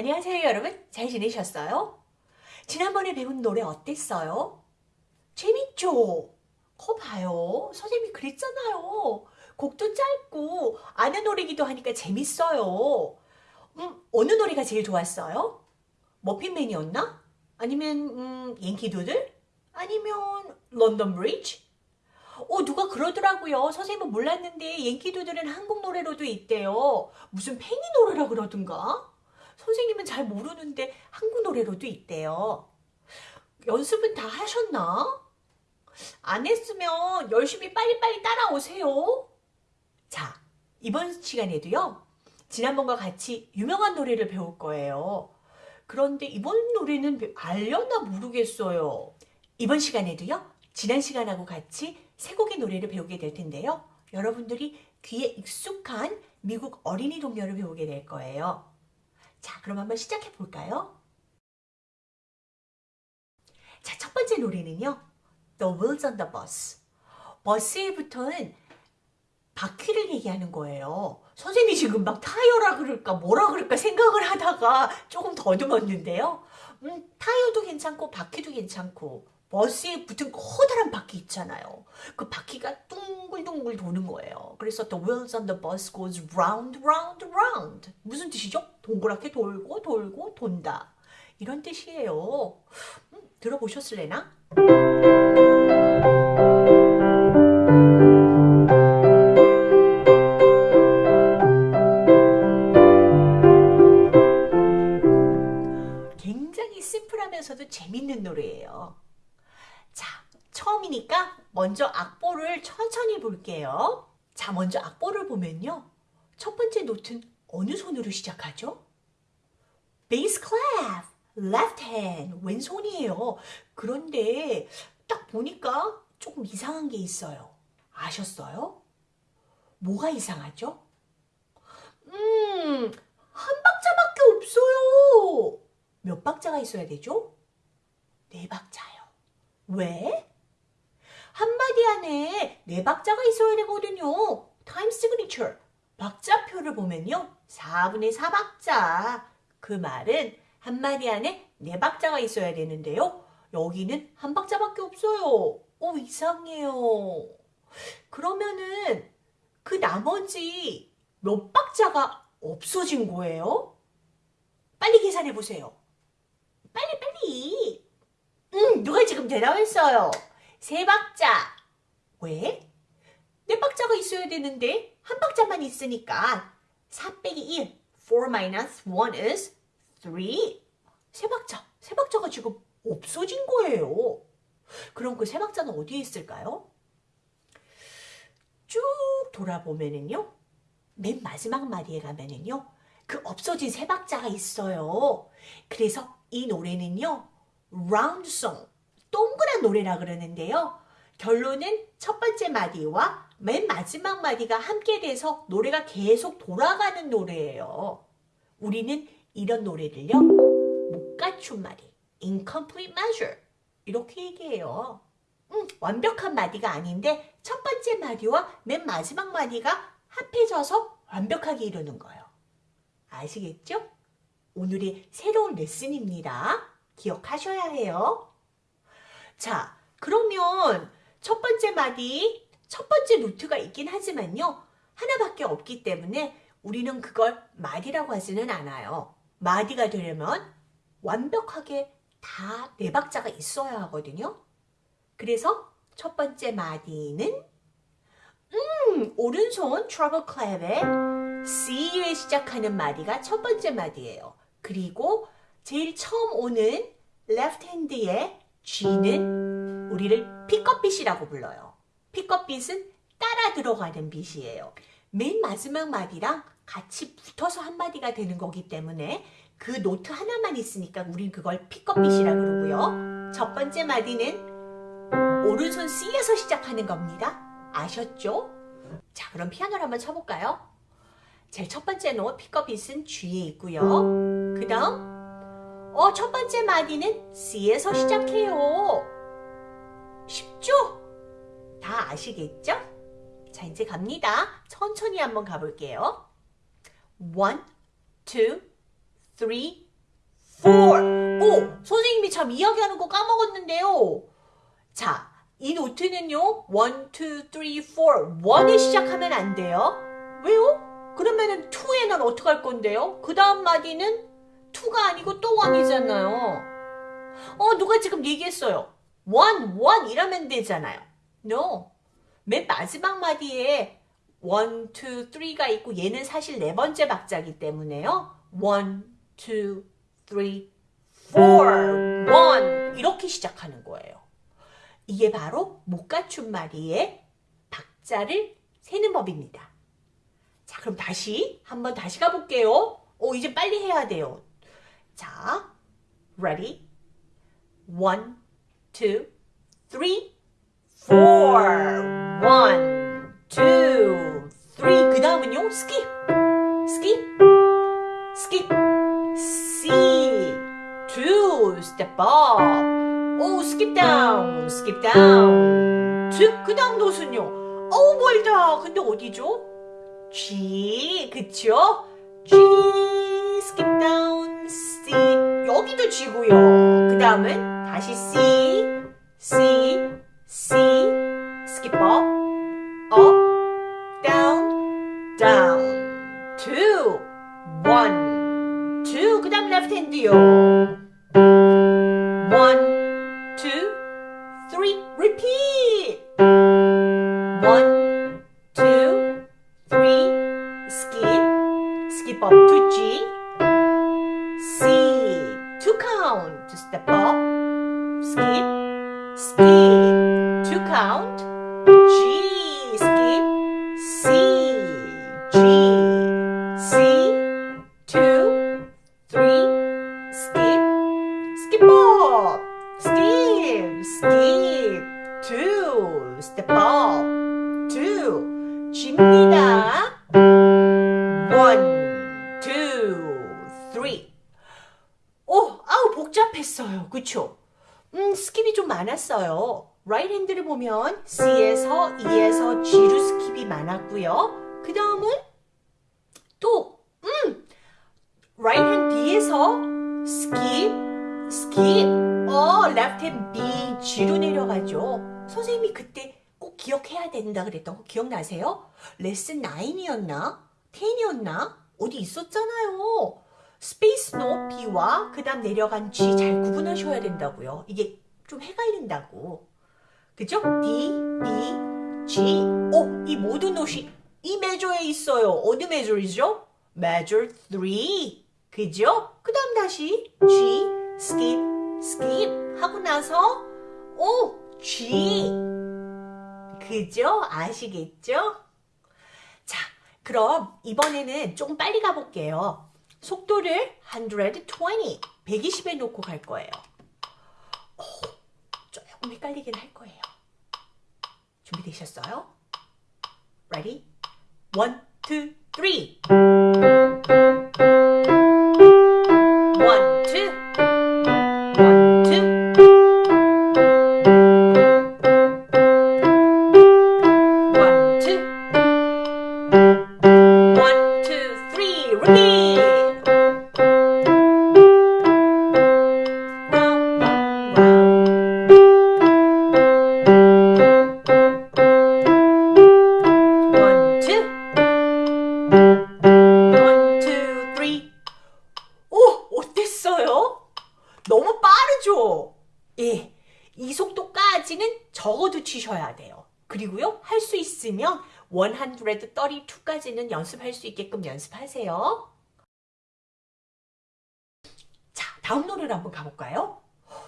안녕하세요 여러분 잘 지내셨어요? 지난번에 배운 노래 어땠어요? 재밌죠? 거 봐요 선생님이 그랬잖아요 곡도 짧고 아는 노래기도 하니까 재밌어요 음, 어느 노래가 제일 좋았어요? 머핀맨이었나? 아니면 음, 옌키도들? 아니면 런던 브리지? 어, 누가 그러더라고요. 선생님은 몰랐는데 옌키도들은 한국 노래로도 있대요. 무슨 팽이 노래라 그러던가? 선생님은 잘 모르는데 한국 노래로도 있대요. 연습은 다 하셨나? 안 했으면 열심히 빨리빨리 따라오세요. 자, 이번 시간에도요. 지난번과 같이 유명한 노래를 배울 거예요. 그런데 이번 노래는 알려나 모르겠어요. 이번 시간에도요. 지난 시간하고 같이 세 곡의 노래를 배우게 될 텐데요. 여러분들이 귀에 익숙한 미국 어린이 동요를 배우게 될 거예요. 자, 그럼 한번 시작해 볼까요? 자, 첫 번째 노래는요. The Wheels on the Bus. 버스에 붙은 바퀴를 얘기하는 거예요. 선생님이 지금 막 타이어라 그럴까 뭐라 그럴까 생각을 하다가 조금 더듬었는데요. 음, 타이어도 괜찮고 바퀴도 괜찮고 버스에 붙은 커다란 바퀴 있잖아요. 그 바퀴가 둥글둥글 도는 거예요. 그래서 the wheels on the bus goes round, round, round. 무슨 뜻이죠? 동그랗게 돌고 돌고 돈다. 이런 뜻이에요. 음, 들어보셨을래나? 굉장히 심플하면서도 재밌는 노래예요. 자, 처음이니까 먼저 악보를 천천히 볼게요. 자, 먼저 악보를 보면요. 첫 번째 노트는 어느 손으로 시작하죠? bass clef, left hand, 왼손이에요. 그런데 딱 보니까 조금 이상한 게 있어요. 아셨어요? 뭐가 이상하죠? 음, 한 박자밖에 없어요. 몇 박자가 있어야 되죠? 네 박자요. 왜? 한마디 안에 네 박자가 있어야 되거든요. time signature. 박자표를 보면요. 4분의 4박자. 그 말은 한마디 안에 네 박자가 있어야 되는데요. 여기는 한 박자밖에 없어요. 오, 이상해요. 그러면은 그 나머지 몇 박자가 없어진 거예요? 빨리 계산해 보세요. 빨리 빨리. 응, 누가 지금 대답했어요. 세 박자. 왜? 네 박자가 있어야 되는데 한 박자만 있으니까 4 빼기 1, 4 minus 1 is 3. 세 박자, 세 박자가 지금 없어진 거예요. 그럼 그 세 박자는 어디에 있을까요? 쭉 돌아보면은요. 맨 마지막 마디에 가면은요. 그 없어진 세 박자가 있어요. 그래서 이 노래는요. song, 동그란 노래라 그러는데요. 결론은 첫 번째 마디와 맨 마지막 마디가 함께 돼서 노래가 계속 돌아가는 노래예요. 우리는 이런 노래를요. 못 갖춘 마디, incomplete measure 이렇게 얘기해요. 음, 완벽한 마디가 아닌데 첫 번째 마디와 맨 마지막 마디가 합해져서 완벽하게 이루는 거예요. 아시겠죠? 오늘의 새로운 레슨입니다. 기억하셔야 해요. 자, 그러면 첫 번째 마디, 첫 번째 note가 있긴 하지만요. 하나밖에 없기 때문에 우리는 그걸 마디라고 하지는 않아요. 마디가 되려면 완벽하게 다 네 박자가 있어야 하거든요. 그래서 첫 번째 마디는 음, 오른손 treble clef에 C에 시작하는 마디가 첫 번째 마디예요. 그리고 제일 처음 오는 left hand의 G는 우리를 픽업빗이라고 불러요. 픽업빗은 따라 들어가는 beat이에요. 맨 마지막 마디랑 같이 붙어서 한 마디가 되는 거기 때문에 그 노트 하나만 있으니까 우린 그걸 pickup beat이라고 그러고요. 첫 번째 마디는 오른손 C에서 시작하는 겁니다. 아셨죠? 자, 그럼 피아노를 한번 쳐볼까요? 제일 첫 번째 노 픽업빗은 G에 있고요. 그 다음 어, 첫 번째 마디는 C에서 시작해요. 쉽죠? 다 아시겠죠? 자, 이제 갑니다. 천천히 한번 가볼게요. One, two, three, four. 오, 선생님이 참 이야기하는 거 까먹었는데요. 자, 이 노트는요. one, two, three, four. one에 시작하면 안 돼요. 왜요? 그러면은 two에는 어떡할 건데요? 그 다음 마디는 two가 아니고 또 one이잖아요. 어, 누가 지금 얘기했어요. one, one 이라면 되잖아요. No. 맨 마지막 마디에 one, two, three가 있고 얘는 사실 네 번째 박자기 때문에요. one, two, three, four, one 이렇게 시작하는 거예요. 이게 바로 못 갖춘 마디의 박자를 세는 법입니다. 자, 그럼 다시 한번 다시 가볼게요. 오, 이제 빨리 해야 돼요. 자, ready? one, two, three, four. one, two, three. 그 다음은요, skip, skip, skip, C, two, step up. 오, skip down, skip down. two. 그 다음 노순요. 어우, 멀다. 근데 어디죠? G, 그쵸? G, skip down. 여기도 G고요. 그 다음은 다시 C, C, C, skip up, up, down, down. two, one, two. 그 다음 left hand요. one, two, three. repeat. one, two, three. skip, skip up to G. Count, step up, skip, skip, to count, hand를 보면 C에서 E에서 G로 skip이 많았고요. 그 다음은 또 음, right hand B에서 skip, skip. 어, left hand B, G로 내려가죠. 선생님이 그때 꼭 기억해야 된다 그랬던 거 기억나세요? 레슨 9이었나? 10이었나? 어디 있었잖아요. space note B와 그 다음 내려간 G 잘 구분하셔야 된다고요. 이게 좀 헷갈린다고. 그죠? D, B, G. 오, 이 모든 노시 이 메저에 있어요. 어느 메저이죠? measure 3. 그죠? 그 다음 다시 G, skip, skip 하고 나서 오, G. 그죠? 아시겠죠? 자, 그럼 이번에는 조금 빨리 가볼게요. 속도를 120, 120에 놓고 갈 거예요. 오, 조금 헷갈리긴 할 거예요. 준비되셨어요? Ready? One, two, three. 132까지는 연습할 수 있게끔 연습하세요. 자, 다음 노래를 한번 가볼까요?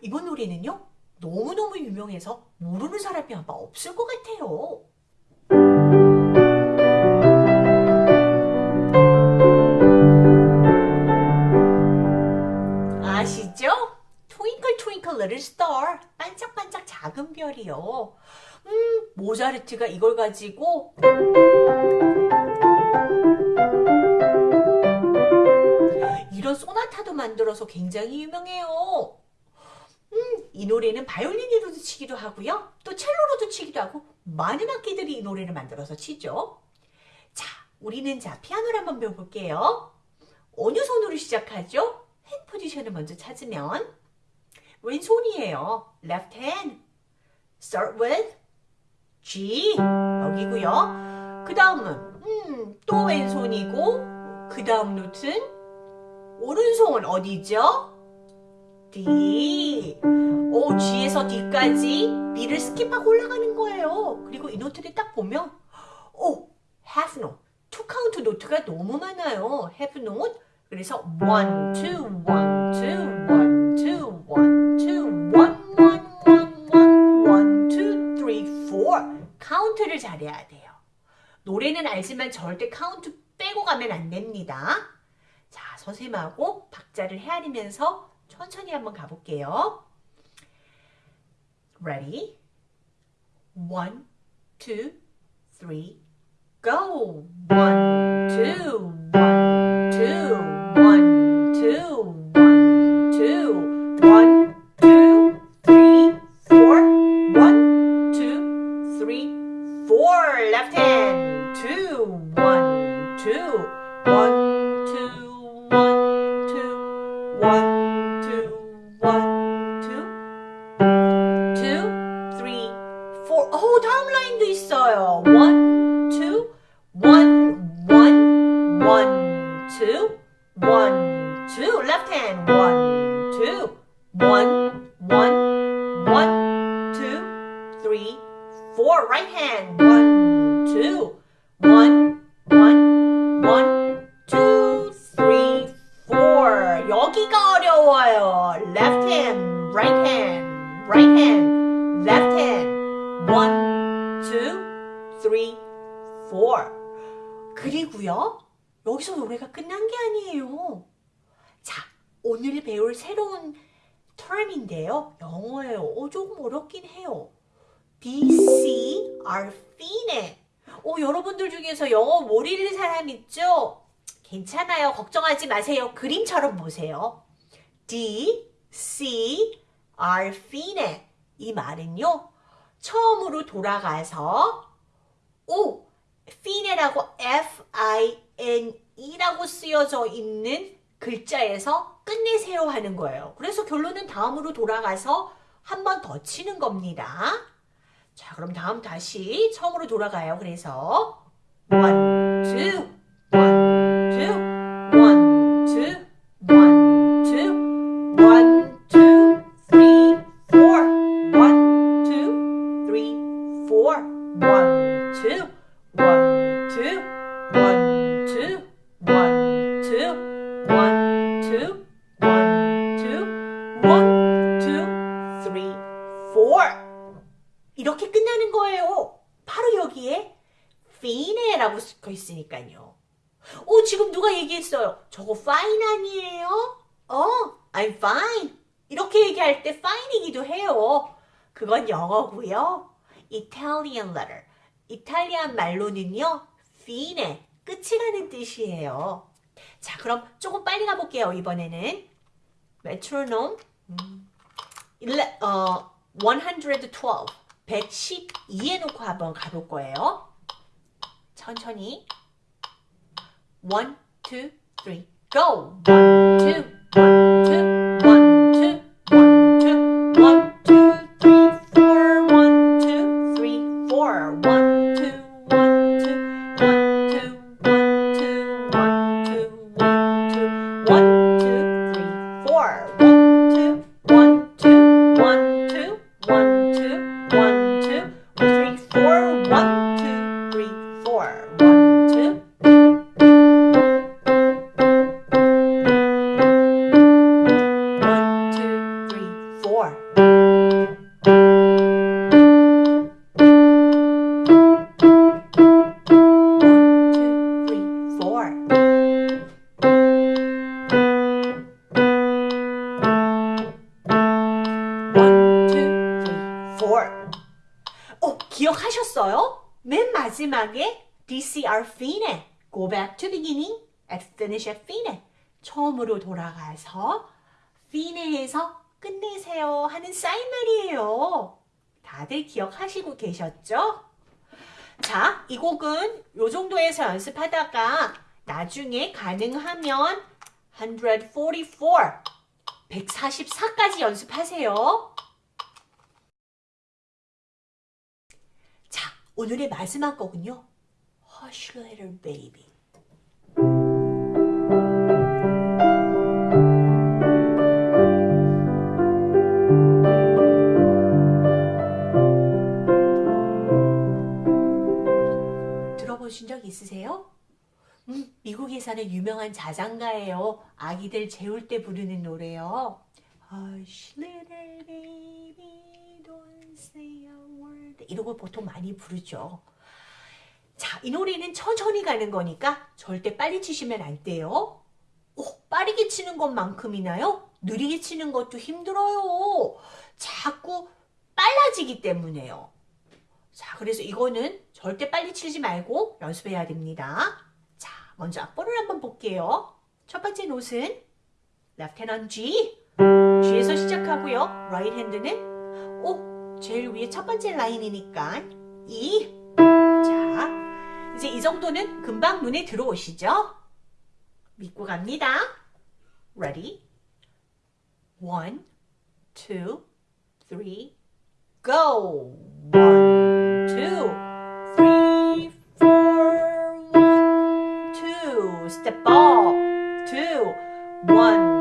이번 노래는요, 너무너무 유명해서 모르는 사람이 아마 없을 것 같아요. 아시죠? Twinkle Twinkle Little Star 반짝반짝 작은 별이요. 음, 모차르트가 이걸 가지고 소나타도 만들어서 굉장히 유명해요. 음, 이 노래는 바이올린으로도 치기도 하고요. 또 첼로로도 치기도 하고 많은 악기들이 이 노래를 만들어서 치죠. 자, 우리는 자 피아노를 한번 배워볼게요. 어느 손으로 시작하죠? hand 포지션을 먼저 찾으면 왼손이에요. left hand. start with G 여기고요. 그 다음은 음, 또 왼손이고 그 다음 note는 오른손 어디죠? D. 오, G에서 D까지 B를 skip하고 올라가는 거예요. 그리고 이 note를 딱 보면 오, half note. two count note가 너무 많아요. half note. 그래서 one, two, one, two, one, two, one, two, one, one, one, one, one, two, three, four. 카운트를 잘해야 돼요. 노래는 알지만 절대 카운트 빼고 가면 안 됩니다. 자, 선생님하고 박자를 헤아리면서 천천히 한번 가볼게요. Ready? One, two, three, go! One, two, one, two, one, two, one, two, one, two, three, four, one, two, three, four. Left hand, 여기서 노래가 끝난 게 아니에요. 자, 오늘 배울 새로운 term인데요. 영어예요. 어, 조금 어렵긴 해요. DC are fine. 어, 여러분들 중에서 영어 모르는 사람 있죠? 괜찮아요. 걱정하지 마세요. 그림처럼 보세요. D, C, are fine. 이 말은요. 처음으로 돌아가서 오, fine라고 이라고 쓰여져 있는 글자에서 끝내세요 하는 거예요. 그래서 결론은 다음으로 돌아가서 한 번 더 치는 겁니다. 자 그럼 다음 다시 처음으로 돌아가요. 그래서 1, 2, 1 라고 쓰여 있으니까요. 오, 지금 누가 얘기했어요? 저거 fine 아니에요? 어, I'm fine. 이렇게 얘기할 때 fine이기도 해요. 그건 영어고요. Italian letter. 이탈리안 말로는요, fine, 끝이 가는 뜻이에요. 자, 그럼 조금 빨리 가볼게요, 이번에는. metronome, 음, 일레, 어, 112, 112에 놓고 한번 가볼 거예요. 천천히. 1, 2, 3, go! 1, 2, 1, 2, 마지막에 DCR fine. Go back to beginning and finish at fine. 처음으로 돌아가서 fine에서 끝내세요 하는 사인말이에요. 다들 기억하시고 계셨죠? 자, 이 곡은 요 정도에서 연습하다가 나중에 가능하면 144. 144까지 연습하세요. 오늘의 마지막 곡은요. Hush Little Baby. 들어보신 적 있으세요? 음, 미국에 사는 유명한 자장가예요. 아기들 재울 때 부르는 노래요. Hush little baby, don't say a. 이런 걸 보통 많이 부르죠. 자, 이 노래는 천천히 가는 거니까 절대 빨리 치시면 안 돼요. 오, 빠르게 치는 것만큼이나요? 느리게 치는 것도 힘들어요. 자꾸 빨라지기 때문에요. 자, 그래서 이거는 절대 빨리 치지 말고 연습해야 됩니다. 자, 먼저 악보를 한번 볼게요. 첫 번째 노트는 on G. G에서 시작하고요. hand는 오, 제일 위에 첫 번째 라인이니까 E. 자, 이제 이 정도는 금방 눈에 들어오시죠? 믿고 갑니다. Ready? One, two, three, go! One, two, three, four, one, two, step up, two, one,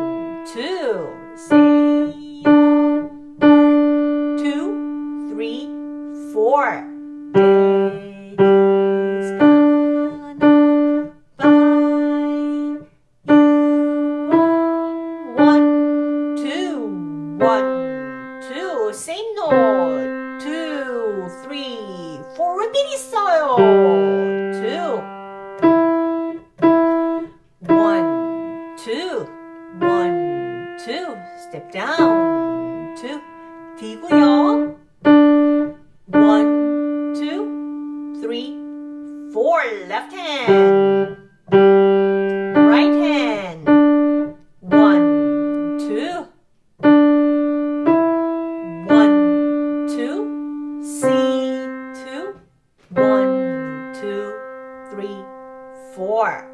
4.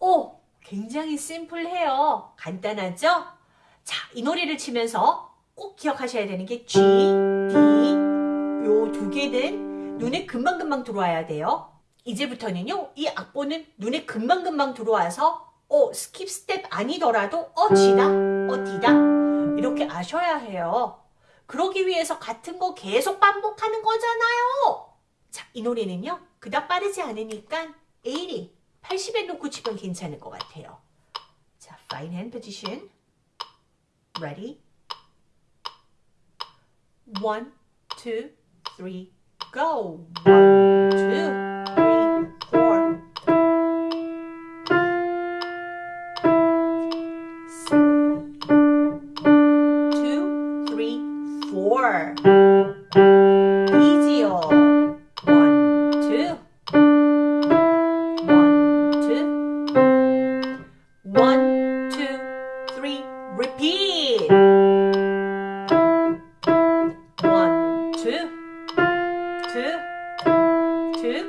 오, 굉장히 심플해요. 간단하죠? 자, 이 노래를 치면서 꼭 기억하셔야 되는 게 G, D 요 두 개는 눈에 금방금방 들어와야 돼요. 이제부터는요. 이 악보는 눈에 금방금방 들어와서 어, skip step 아니더라도 어, G다, 어, D다 이렇게 아셔야 해요. 그러기 위해서 같은 거 계속 반복하는 거잖아요. 자, 이 노래는요. 그닥 빠르지 않으니까 80, 80에 놓고 치면 괜찮을 것 같아요. 자, fine hand position. Ready? One, two, three, go. One, two, two.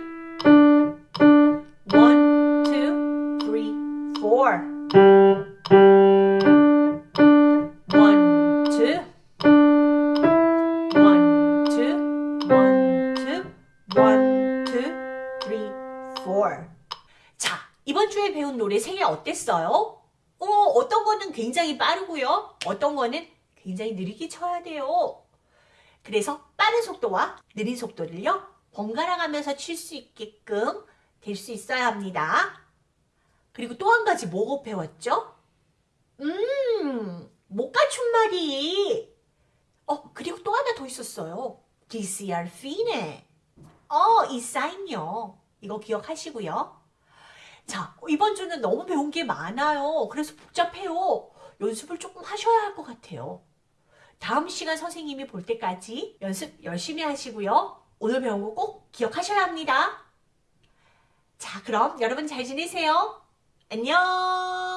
One, two, three, four. One, two. One, two, one, two, one, two, three, four. 자, 이번 주에 배운 노래 세 개 어땠어요? 어, 어떤 거는 굉장히 빠르고요. 어떤 거는 굉장히 느리게 쳐야 돼요. 그래서 빠른 속도와 느린 속도를요. 번갈아 가면서 칠 수 있게끔 될 수 있어야 합니다. 그리고 또 한 가지 뭐고 배웠죠? 음, 말이. 어, 그리고 또 하나 더 있었어요. DCR 피네. 어, 이 사인요. 이거 기억하시고요. 자, 이번 주는 너무 배운 게 많아요. 그래서 복잡해요. 연습을 조금 하셔야 할 것 같아요. 다음 시간 선생님이 볼 때까지 연습 열심히 하시고요. 오늘 배운 거 꼭 기억하셔야 합니다. 자, 그럼 여러분 잘 지내세요. 안녕!